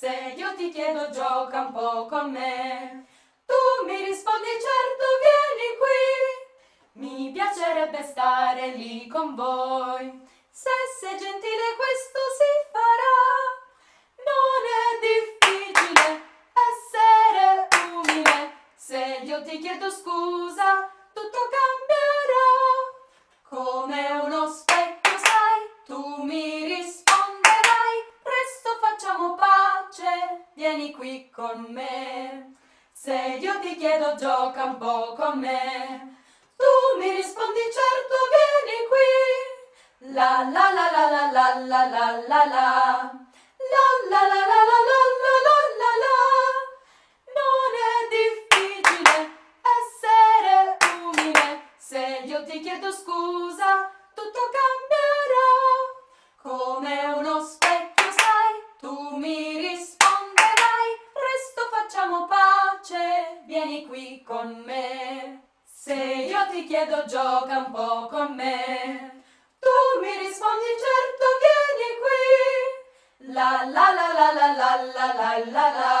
Se io ti chiedo gioca un po' con me, tu mi rispondi certo vieni qui. Mi piacerebbe stare lì con voi, se sei gentile questo si farà. Non è difficile essere umile, se io ti chiedo scusa tutto cambierà. Come uno specchio sai, tu mi risponderai, presto facciamo pace, vieni qui con me. Se io ti chiedo gioca un po' con me, tu mi rispondi certo vieni qui. La la la la la la la la la la. La la la la la la la la la la. Non è difficile essere umile, se io ti chiedo scusa tutto cambierà. Come uno specchio sai, tu mi qui con me. Se io ti chiedo gioca un po' con me, tu mi rispondi certo vieni qui. La la la la la la la la la la.